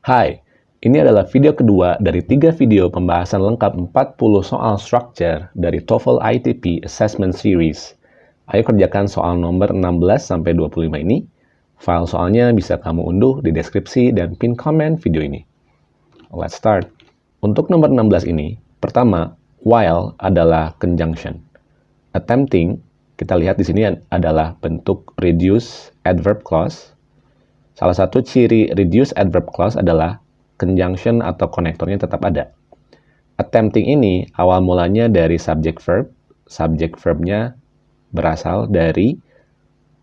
Hai, ini adalah video kedua dari tiga video pembahasan lengkap 40 soal structure dari TOEFL ITP Assessment Series. Ayo kerjakan soal nomor 16-25 ini. File soalnya bisa kamu unduh di deskripsi dan pin komen video ini. Let's start. Untuk nomor 16 ini, pertama, while adalah conjunction. Attempting, kita lihat di sini adalah bentuk reduce adverb clause. Salah satu ciri reduce adverb clause adalah conjunction atau konektornya tetap ada. Attempting ini awal mulanya dari subject verb. Subject verbnya berasal dari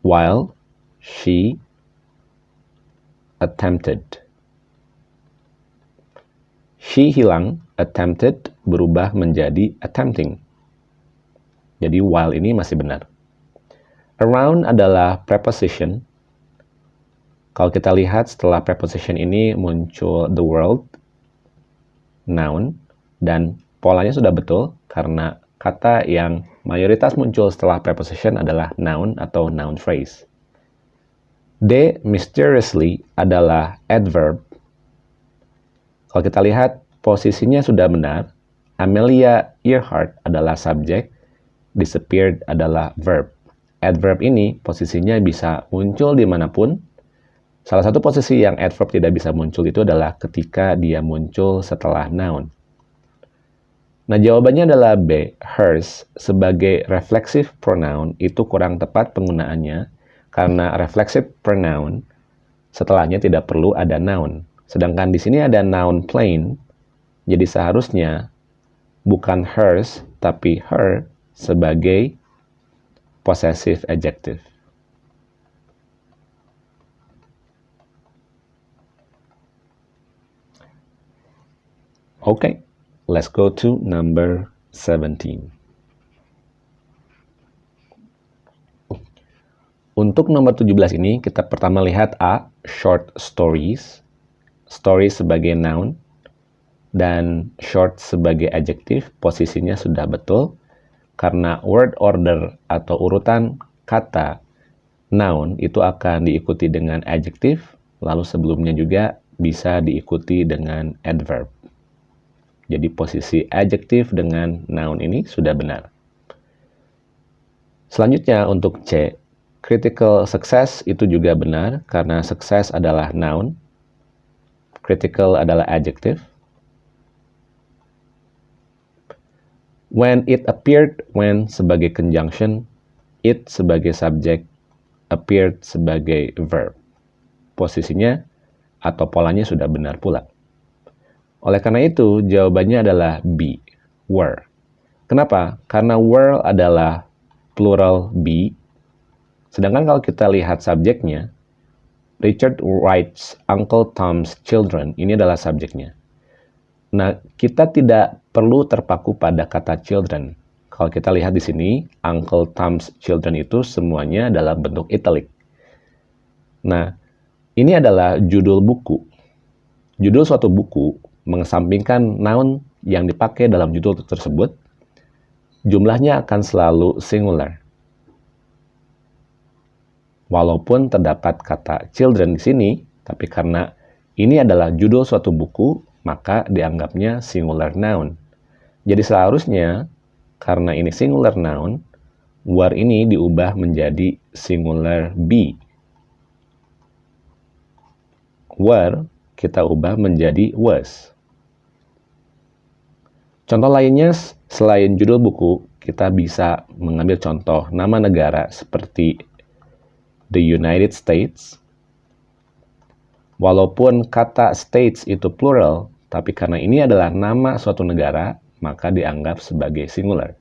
while she attempted. She hilang, attempted berubah menjadi attempting. Jadi while ini masih benar. Around adalah preposition kalau kita lihat setelah preposition ini muncul the world, noun, dan polanya sudah betul karena kata yang mayoritas muncul setelah preposition adalah noun atau noun phrase. D, mysteriously adalah adverb. Kalau kita lihat posisinya sudah benar, Amelia Earhart adalah subjek, disappeared adalah verb. Adverb ini posisinya bisa muncul di mana pun, Salah satu posisi yang adverb tidak bisa muncul itu adalah ketika dia muncul setelah noun. Nah, jawabannya adalah B. Hers sebagai reflexive pronoun itu kurang tepat penggunaannya karena reflexive pronoun setelahnya tidak perlu ada noun. Sedangkan di sini ada noun plain, jadi seharusnya bukan hers tapi her sebagai possessive adjective. Okay, let's go to number 17. Untuk nomor 17 ini, kita pertama lihat A, short stories. Story sebagai noun, dan short sebagai adjektif, posisinya sudah betul. Karena word order atau urutan kata noun itu akan diikuti dengan adjektif, lalu sebelumnya juga bisa diikuti dengan adverb. Jadi posisi adjektif dengan noun ini sudah benar. Selanjutnya untuk C, critical success itu juga benar karena success adalah noun, critical adalah adjective. When it appeared, when sebagai conjunction, it sebagai subjek, appeared sebagai verb. Posisinya atau polanya sudah benar pula. Oleh karena itu, jawabannya adalah B, were. Kenapa? Karena were adalah plural be. Sedangkan kalau kita lihat subjeknya, Richard writes Uncle Tom's children. Ini adalah subjeknya. Nah, kita tidak perlu terpaku pada kata children. Kalau kita lihat di sini, Uncle Tom's children itu semuanya dalam bentuk italic. Nah, ini adalah judul buku. Judul suatu buku mengesampingkan noun yang dipakai dalam judul tersebut, jumlahnya akan selalu singular. Walaupun terdapat kata children di sini, tapi karena ini adalah judul suatu buku, maka dianggapnya singular noun. Jadi seharusnya, karena ini singular noun, were ini diubah menjadi singular be. Were kita ubah menjadi was. Contoh lainnya, selain judul buku, kita bisa mengambil contoh nama negara seperti the United States. Walaupun kata states itu plural, tapi karena ini adalah nama suatu negara, maka dianggap sebagai singular.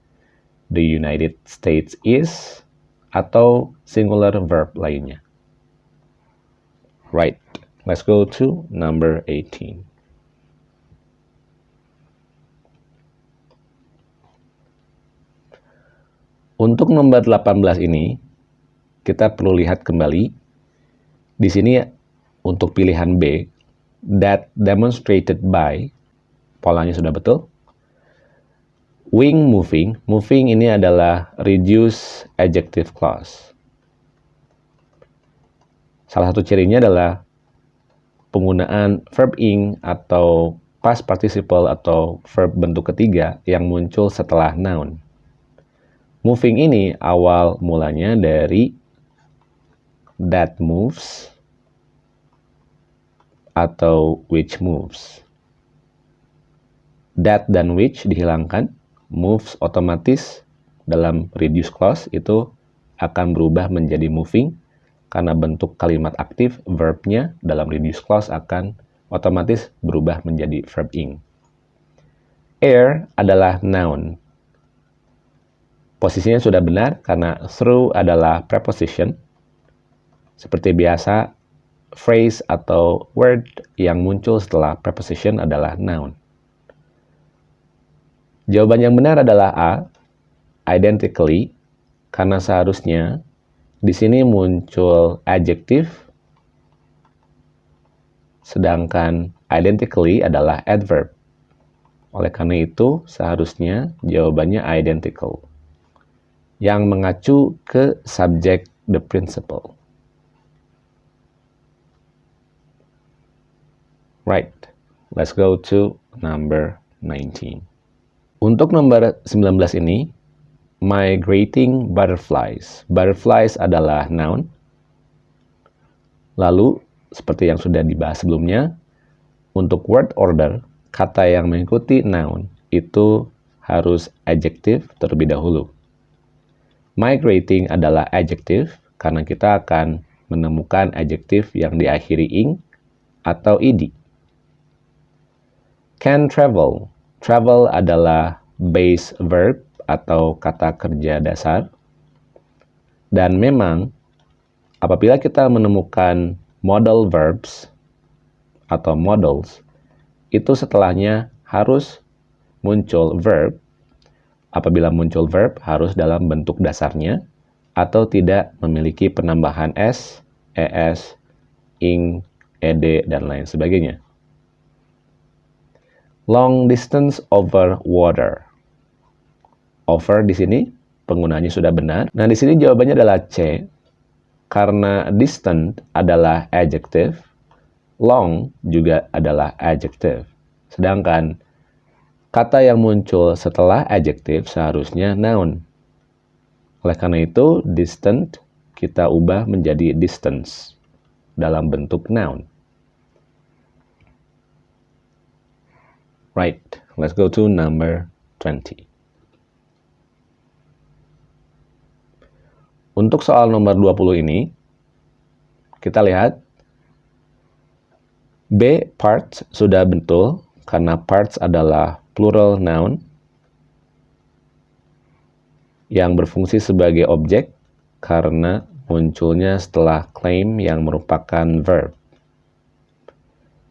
The United States is atau singular verb lainnya. Right, let's go to number 18. Untuk nomor 18 ini, kita perlu lihat kembali. Di sini untuk pilihan B, that demonstrated by, polanya sudah betul. Wing moving, moving ini adalah reduce adjective clause. Salah satu cirinya adalah penggunaan verb ing atau past participle atau verb bentuk ketiga yang muncul setelah noun. Moving ini awal mulanya dari that moves atau which moves. That dan which dihilangkan, moves otomatis dalam reduce clause itu akan berubah menjadi moving karena bentuk kalimat aktif verbnya dalam reduce clause akan otomatis berubah menjadi verb ing. Air adalah noun. Posisinya sudah benar karena through adalah preposition. Seperti biasa, phrase atau word yang muncul setelah preposition adalah noun. Jawaban yang benar adalah A, identically, karena seharusnya di sini muncul adjective sedangkan identically adalah adverb. Oleh karena itu, seharusnya jawabannya identical, yang mengacu ke subject the principle. Right, let's go to number 19. Untuk nomor 19 ini, migrating butterflies. Butterflies adalah noun. Lalu, seperti yang sudah dibahas sebelumnya, untuk word order, kata yang mengikuti noun itu harus adjektif terlebih dahulu. Migrating adalah adjektif karena kita akan menemukan adjektif yang diakhiri ing atau ed. Can travel. Travel adalah base verb atau kata kerja dasar. Dan memang apabila kita menemukan modal verbs atau models itu setelahnya harus muncul verb. Apabila muncul verb harus dalam bentuk dasarnya atau tidak memiliki penambahan s, es, ing, ed, dan lain sebagainya. Long distance over water. Over di sini penggunanya sudah benar. Nah, di sini jawabannya adalah C karena distant adalah adjective, long juga adalah adjective. Sedangkan kata yang muncul setelah adjective seharusnya noun. Oleh karena itu, distant kita ubah menjadi distance dalam bentuk noun. Right, let's go to number 20. Untuk soal nomor 20 ini, kita lihat B parts sudah betul karena parts adalah plural noun yang berfungsi sebagai objek karena munculnya setelah claim yang merupakan verb.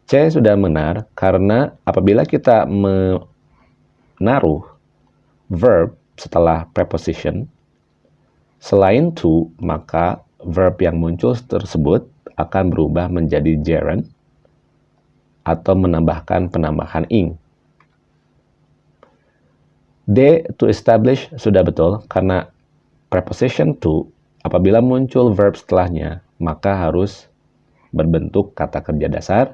C sudah benar karena apabila kita menaruh verb setelah preposition, Selain to, maka verb yang muncul tersebut akan berubah menjadi gerund atau menambahkan penambahan ing. D, to establish, sudah betul karena preposition to, apabila muncul verb setelahnya, maka harus berbentuk kata kerja dasar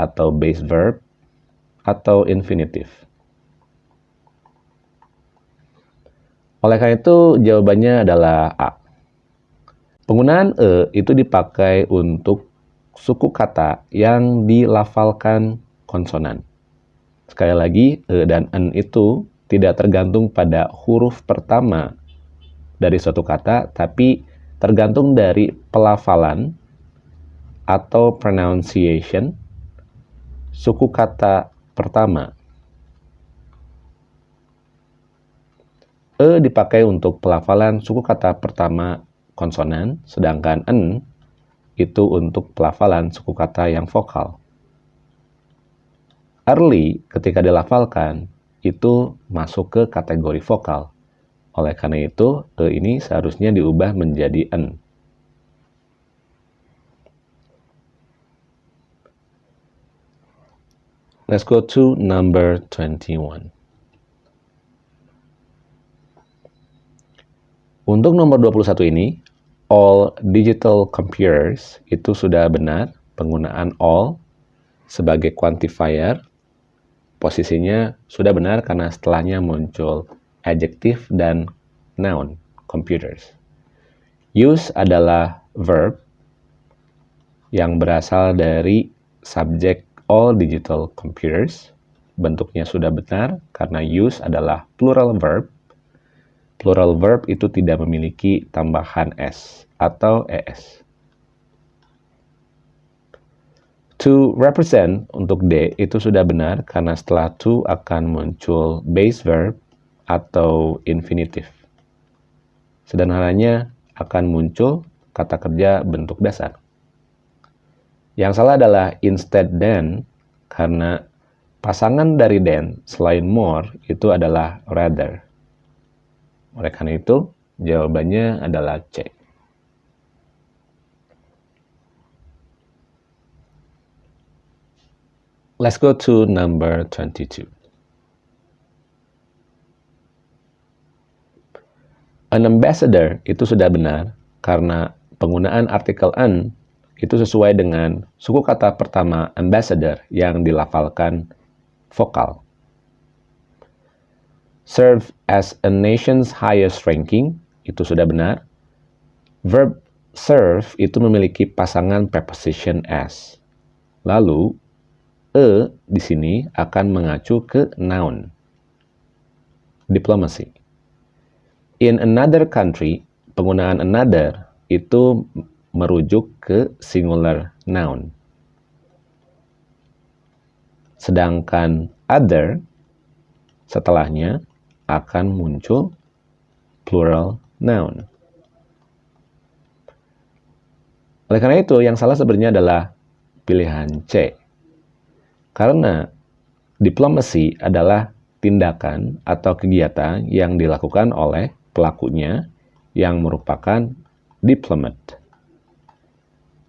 atau base verb atau infinitive. Oleh karena itu, jawabannya adalah A. Penggunaan E itu dipakai untuk suku kata yang dilafalkan konsonan. Sekali lagi, E dan N itu tidak tergantung pada huruf pertama dari suatu kata, tapi tergantung dari pelafalan atau pronunciation suku kata pertama. E dipakai untuk pelafalan suku kata pertama konsonan, sedangkan N itu untuk pelafalan suku kata yang vokal. Early ketika dilafalkan itu masuk ke kategori vokal. Oleh karena itu, E ini seharusnya diubah menjadi N. Let's go to number 21. Untuk nomor 21 ini, all digital computers itu sudah benar, penggunaan all sebagai quantifier, posisinya sudah benar karena setelahnya muncul adjective dan noun, computers. Use adalah verb yang berasal dari subjek all digital computers. Bentuknya sudah benar karena use adalah plural verb. Plural verb itu tidak memiliki tambahan s atau es. To represent untuk D itu sudah benar karena setelah to akan muncul base verb atau infinitive. Sederhananya akan muncul kata kerja bentuk dasar. Yang salah adalah instead than karena pasangan dari than selain more itu adalah rather. Oleh karena itu, jawabannya adalah C. Let's go to number 22. An ambassador itu sudah benar karena penggunaan artikel an itu sesuai dengan suku kata pertama ambassador yang dilafalkan vokal. Serve as a nation's highest ranking itu sudah benar. Verb serve itu memiliki pasangan preposition as. Lalu e di sini akan mengacu ke noun. Diplomacy. In another country, penggunaan another itu merujuk ke singular noun. Sedangkan other setelahnya akan muncul plural noun. Oleh karena itu, yang salah sebenarnya adalah pilihan C. Karena diplomasi adalah tindakan atau kegiatan yang dilakukan oleh pelakunya yang merupakan diplomat.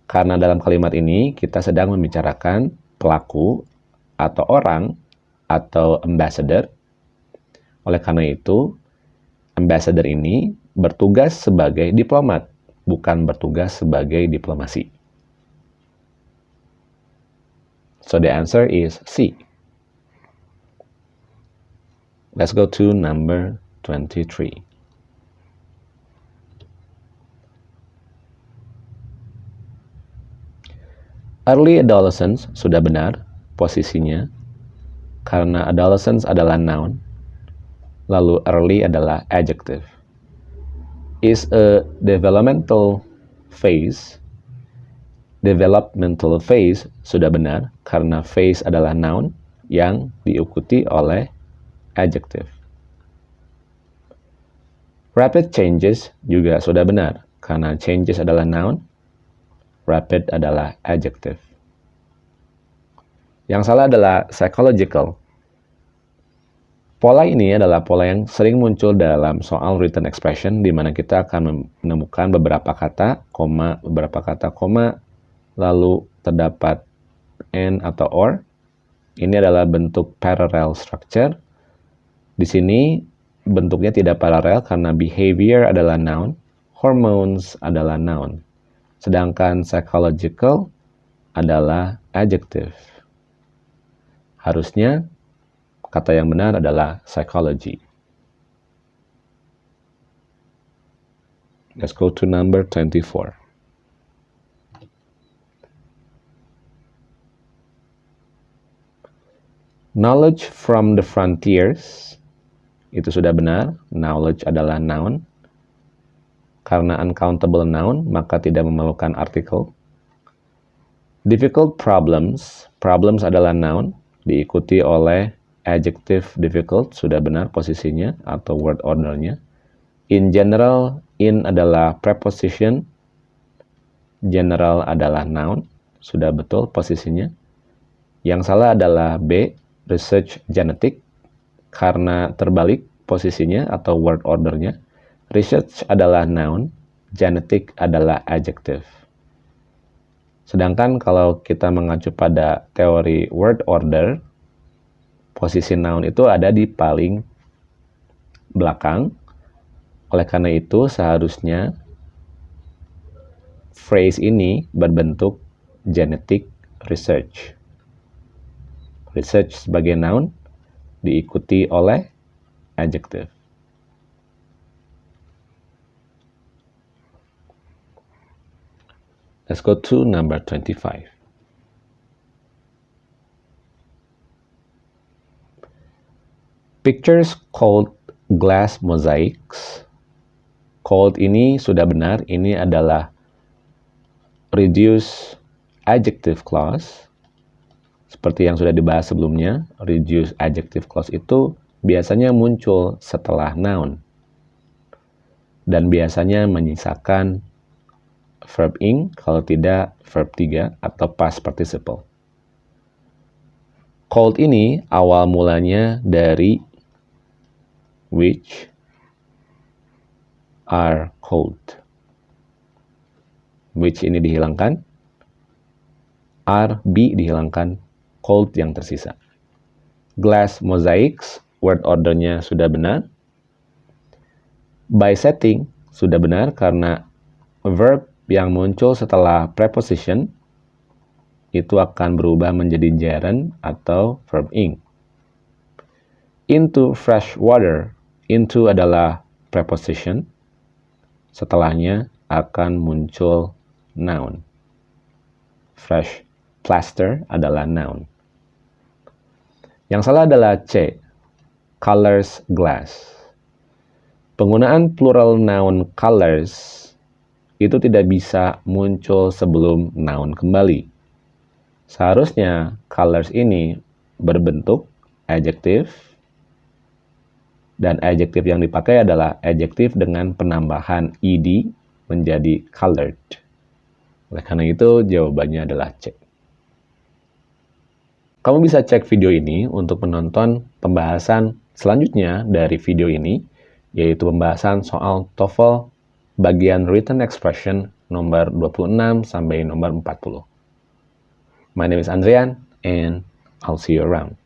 Karena dalam kalimat ini kita sedang membicarakan pelaku atau orang atau ambassador. Oleh karena itu, ambassador ini bertugas sebagai diplomat, bukan bertugas sebagai diplomasi. So the answer is C. Let's go to number 23. Early adolescence sudah benar posisinya karena adolescence adalah noun lalu early adalah adjective. Is a developmental phase developmental phase sudah benar karena phase adalah noun yang diikuti oleh adjective. Rapid changes juga sudah benar karena changes adalah noun, rapid adalah adjective. Yang salah adalah psychological. Pola ini adalah pola yang sering muncul dalam soal written expression di mana kita akan menemukan beberapa kata, koma, beberapa kata, koma, lalu terdapat and atau or. Ini adalah bentuk parallel structure. Di sini bentuknya tidak paralel karena behavior adalah noun, hormones adalah noun. Sedangkan psychological adalah adjective. Harusnya kata yang benar adalah psychology. Let's go to number 24. Knowledge from the frontiers itu sudah benar. Knowledge adalah noun. Karena uncountable noun, maka tidak memerlukan artikel. Difficult problems. Problems adalah noun, diikuti oleh adjective difficult, sudah benar posisinya atau word ordernya. In general, in adalah preposition. General adalah noun, sudah betul posisinya. Yang salah adalah B, research genetik karena terbalik posisinya atau word ordernya. Research adalah noun, genetik adalah adjective. Sedangkan kalau kita mengacu pada teori word order, posisi noun itu ada di paling belakang. Oleh karena itu seharusnya phrase ini berbentuk genetic research. Research sebagai noun diikuti oleh adjective. Let's go to number 25. Pictures called glass mosaics. Called ini sudah benar, ini adalah reduce adjective clause. Seperti yang sudah dibahas sebelumnya, reduce adjective clause itu biasanya muncul setelah noun. Dan biasanya menyisakan verb ing, kalau tidak verb 3 atau past participle. Cold ini awal mulanya dari which are cold. Which ini dihilangkan, are, be dihilangkan, cold yang tersisa. Glass mosaics, word ordernya sudah benar. By setting, sudah benar karena verb yang muncul setelah preposition itu akan berubah menjadi gerund atau verb ing. Into fresh water, into adalah preposition, setelahnya akan muncul noun. Fresh plaster adalah noun. Yang salah adalah C, colors glass. Penggunaan plural noun colors itu tidak bisa muncul sebelum noun kembali. Seharusnya colors ini berbentuk adjective dan adjective yang dipakai adalah adjective dengan penambahan ed menjadi colored. Oleh karena itu jawabannya adalah C. Kamu bisa cek video ini untuk menonton pembahasan selanjutnya dari video ini, yaitu pembahasan soal TOEFL bagian written expression nomor 26 sampai nomor 40. My name is Andrian and I'll see you around.